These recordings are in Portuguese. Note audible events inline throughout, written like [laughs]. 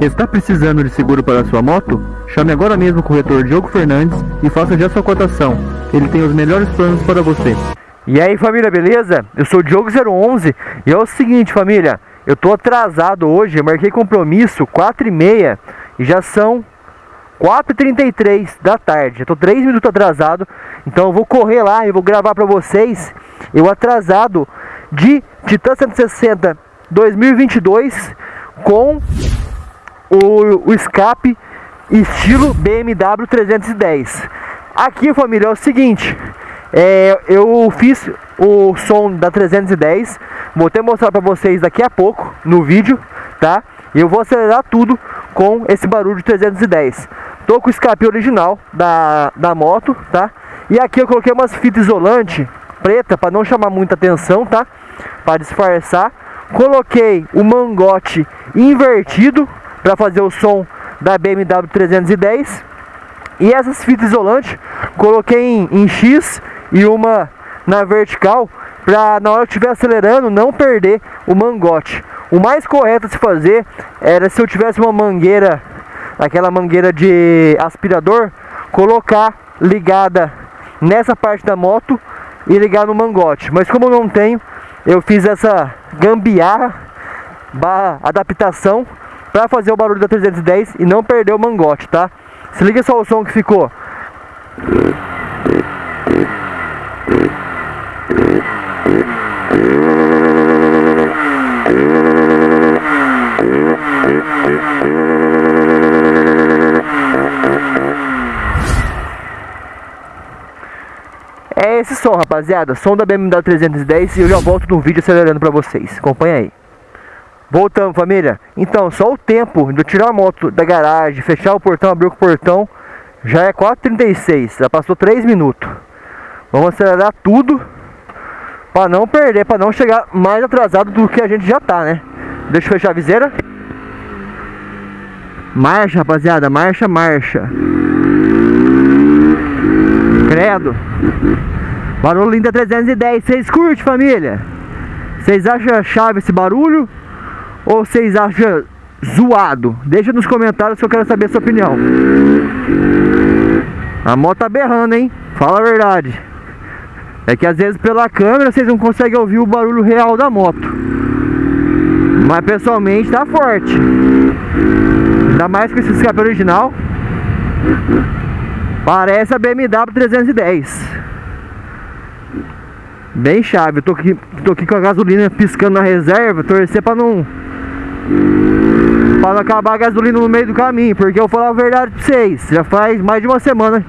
Está precisando de seguro para sua moto? Chame agora mesmo o corretor Diogo Fernandes e faça já sua cotação. Ele tem os melhores planos para você. E aí família, beleza? Eu sou o Diogo011 e é o seguinte família, eu tô atrasado hoje, marquei compromisso 4 e meia e já são 4h33 da tarde, eu tô 3 minutos atrasado, então eu vou correr lá e vou gravar para vocês eu atrasado de Titan 160 2022 com o, o escape estilo BMW 310. Aqui família é o seguinte, é, eu fiz o som da 310, vou até mostrar para vocês daqui a pouco no vídeo, tá? Eu vou acelerar tudo com esse barulho de 310. Tô com o escape original da, da moto, tá? E aqui eu coloquei umas fitas isolante preta para não chamar muita atenção, tá? Para disfarçar. Coloquei o mangote invertido para fazer o som da BMW 310. E essas fitas isolantes coloquei em, em X e uma na vertical para na hora que estiver acelerando não perder o mangote. O mais correto a se fazer era se eu tivesse uma mangueira aquela mangueira de aspirador, colocar ligada nessa parte da moto e ligar no mangote. Mas como eu não tenho, eu fiz essa gambiarra, barra adaptação, para fazer o barulho da 310 e não perder o mangote, tá? Se liga só o som que ficou. É esse som, rapaziada. Som da BMW 310 e eu já volto no vídeo acelerando pra vocês. Acompanha aí. Voltamos, família. Então, só o tempo de eu tirar a moto da garagem, fechar o portão, abrir o portão, já é 4h36. Já passou 3 minutos. Vamos acelerar tudo para não perder, para não chegar mais atrasado do que a gente já tá, né? Deixa eu fechar a viseira. Marcha, rapaziada. Marcha, marcha. Credo. Barulho linda 310. Vocês curtem, família? Vocês acham chave esse barulho? Ou vocês acham zoado? Deixa nos comentários que eu quero saber a sua opinião. A moto tá berrando, hein? Fala a verdade. É que às vezes pela câmera vocês não conseguem ouvir o barulho real da moto. Mas pessoalmente tá forte. Ainda mais com esse escape original. Parece a BMW 310. Bem chave. Eu tô aqui, tô aqui com a gasolina piscando na reserva. Torcer pra não. Pra não acabar a gasolina no meio do caminho. Porque eu vou falar a verdade pra vocês. Já faz mais de uma semana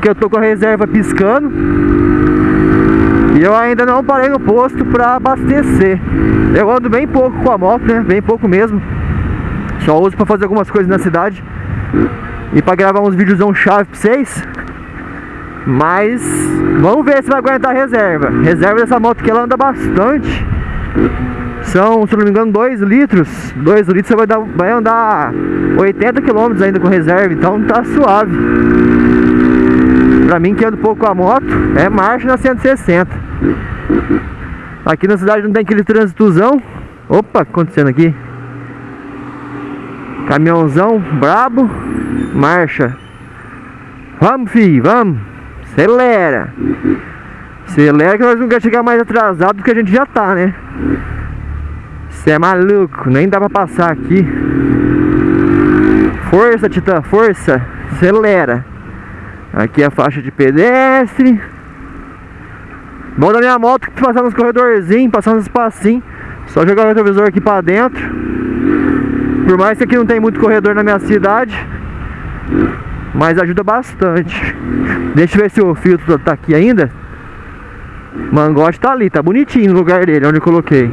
que eu tô com a reserva piscando. E eu ainda não parei no posto pra abastecer. Eu ando bem pouco com a moto, né? Bem pouco mesmo. Só uso pra fazer algumas coisas na cidade. E pra gravar uns vídeos chave pra vocês. Mas vamos ver se vai aguentar a reserva. Reserva dessa moto que ela anda bastante. São, se não me engano, 2 litros. 2 litros você vai, dar, vai andar 80 km ainda com reserva, então tá suave. Pra mim que ando pouco a moto, é marcha na 160. Aqui na cidade não tem aquele trânsitozão. Opa, acontecendo aqui? Caminhãozão brabo, marcha. Vamos, filho, vamos. Acelera. Acelera que nós não queremos chegar mais atrasado do que a gente já tá, né? Você é maluco, nem dá pra passar aqui. Força, Titã, força. Acelera. Aqui é a faixa de pedestre. Bom da minha moto passar nos corredorzinhos, passar nos espacinhos. Só jogar o retrovisor aqui pra dentro. Por mais que aqui não tem muito corredor na minha cidade. Mas ajuda bastante. Deixa eu ver se o filtro tá aqui ainda. Mangote tá ali, tá bonitinho no lugar dele, onde eu coloquei.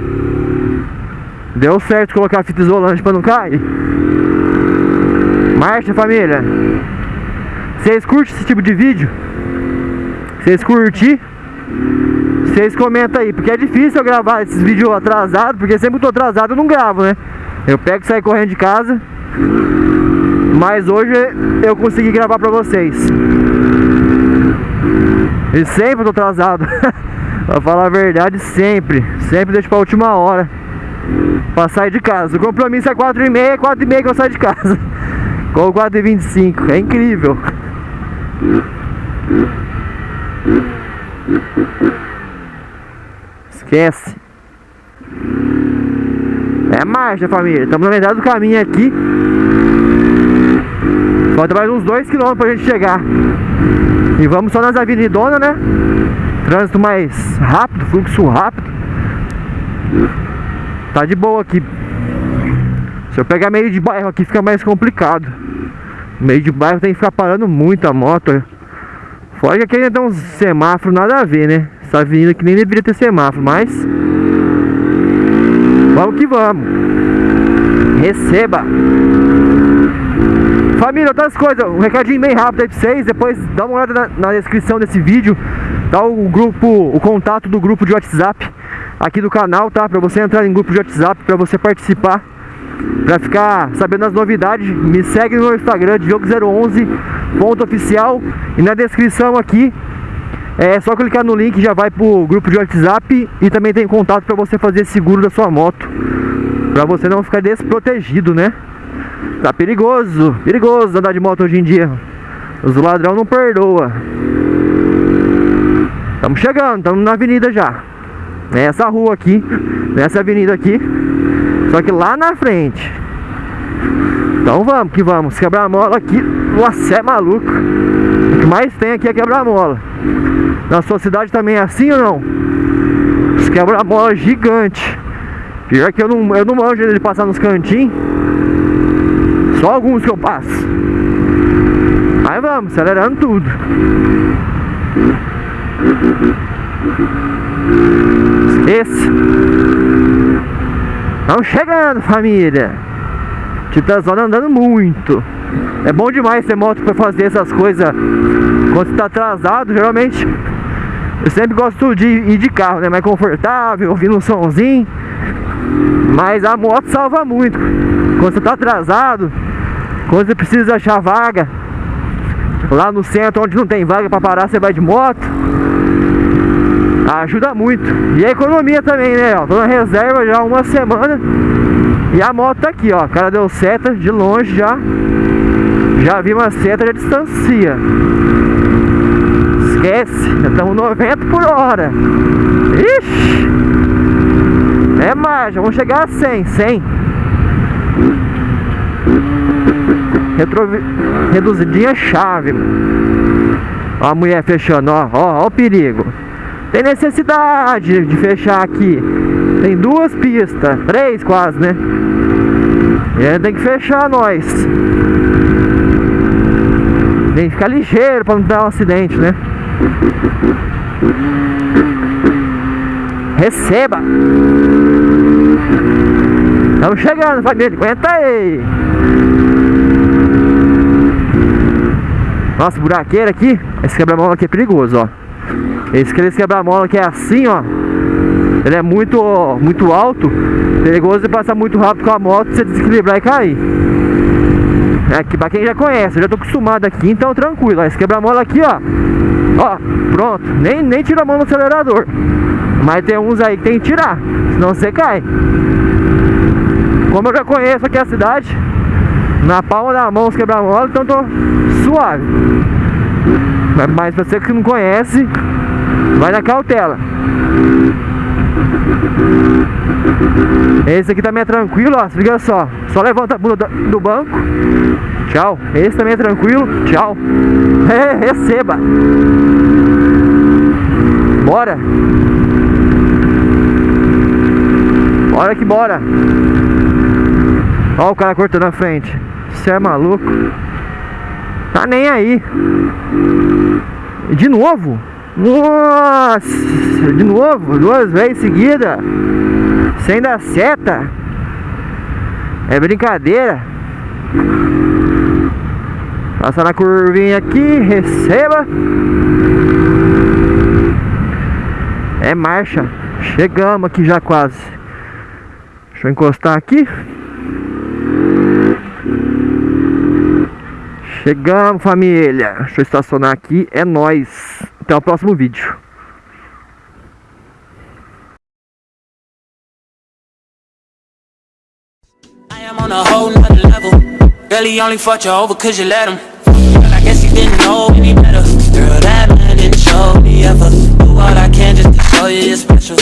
Deu certo colocar fita isolante pra não cair. Marcha, família. Vocês curtem esse tipo de vídeo? Vocês curtem? Vocês comentam aí, porque é difícil eu gravar esses vídeos atrasados, porque sempre que eu tô atrasado eu não gravo, né? Eu pego e saio correndo de casa. Mas hoje eu consegui gravar pra vocês. E sempre eu tô atrasado. [laughs] pra falar a verdade, sempre. Sempre deixo pra última hora. Pra sair de casa. O compromisso é 4 e meia, 4 e meia que eu saio de casa. [laughs] Com 4 e 25, é incrível. Esquece. É marcha, família. Estamos na metade do caminho aqui. Falta mais uns 2 km pra gente chegar. E vamos só nas avenidonas, né? Trânsito mais rápido, fluxo rápido. Tá de boa aqui. Se eu pegar meio de bairro aqui fica mais complicado. Meio de bairro tem que ficar parando muito a moto. Fora que aqui ainda tem uns semáforos nada a ver, né? Essa avenida aqui nem deveria ter semáforo, mas... Vamos que vamos. Receba. Família, outras coisas, um recadinho bem rápido aí pra vocês. Depois dá uma olhada na, na descrição desse vídeo. Tá o grupo, o contato do grupo de WhatsApp aqui do canal, tá? Pra você entrar em grupo de WhatsApp, pra você participar, pra ficar sabendo as novidades. Me segue no Instagram, Diogo011.oficial e na descrição aqui é só clicar no link já vai pro grupo de WhatsApp e também tem contato para você fazer seguro da sua moto. Pra você não ficar desprotegido, né? Tá perigoso, perigoso andar de moto hoje em dia. Os ladrão não perdoa. Estamos chegando, estamos na avenida já. Nessa rua aqui, nessa avenida aqui. Só que lá na frente. Então vamos que vamos. Quebrar a mola aqui. Nossa, é maluco. O que mais tem aqui é quebrar a mola. Na sua cidade também é assim ou não? Os quebra-mola gigante. Pior que eu não, eu não manjo de passar nos cantinhos. Só alguns que eu passo. Aí vamos, acelerando tudo. Esqueça. Estamos chegando, família. Titãzona andando muito. É bom demais ter moto para fazer essas coisas quando você tá atrasado. Geralmente eu sempre gosto de ir de carro, né? Mais confortável, ouvindo um somzinho. Mas a moto salva muito. Quando você tá atrasado, quando você precisa achar vaga, lá no centro onde não tem vaga para parar, você vai de moto. Ajuda muito. E a economia também, né? Ó, tô na reserva já há uma semana. E a moto tá aqui, ó. O cara deu seta de longe já. Já vi uma seta, já distancia. Esquece. Já estamos 90 por hora. Ixi. É marcha. Vamos chegar a 100. 100. Retro... Reduzidinha chave. Ó a mulher fechando, ó. Ó, ó o perigo. Tem necessidade de fechar aqui. Tem duas pistas, três quase, né? E tem que fechar nós. Tem que ficar ligeiro para não dar um acidente, né? Receba! Estamos chegando, família. Aguenta aí! Nossa, buraqueira aqui. Esse quebra-mola aqui é perigoso, ó. Esse, esse quebra-mola que é assim, ó. Ele é muito, muito alto. Perigoso de passar muito rápido com a moto, você desequilibrar e cair. É que pra quem já conhece, eu já tô acostumado aqui, então tranquilo. Esse quebra-mola aqui, ó. Ó, pronto. Nem, nem tira a mão no acelerador. Mas tem uns aí que tem que tirar, senão você cai. Como eu já conheço aqui a cidade, na palma da mão os quebra-mola, então tô suave. Mas pra você que não conhece, vai na cautela. Esse aqui também é tranquilo, ó. Liga só. Só levanta a bunda do banco. Tchau. Esse também é tranquilo. Tchau. [laughs] É, receba. Bora. Bora que bora. Ó o cara cortando na frente. Você é maluco. Tá nem aí. De novo? Nossa! De novo, duas vezes seguida. Sem dar seta. É brincadeira. Passa na curvinha aqui, receba. É marcha. Chegamos aqui já quase. Deixa eu encostar aqui. Chegamos, família. Deixa eu estacionar aqui. É nóis até o próximo vídeo. On a whole nother level. Girl, he only fought you over cause you let him. Girl, I guess he didn't know any better. Girl, that man didn't show me ever. Do all I can just to show you you're special.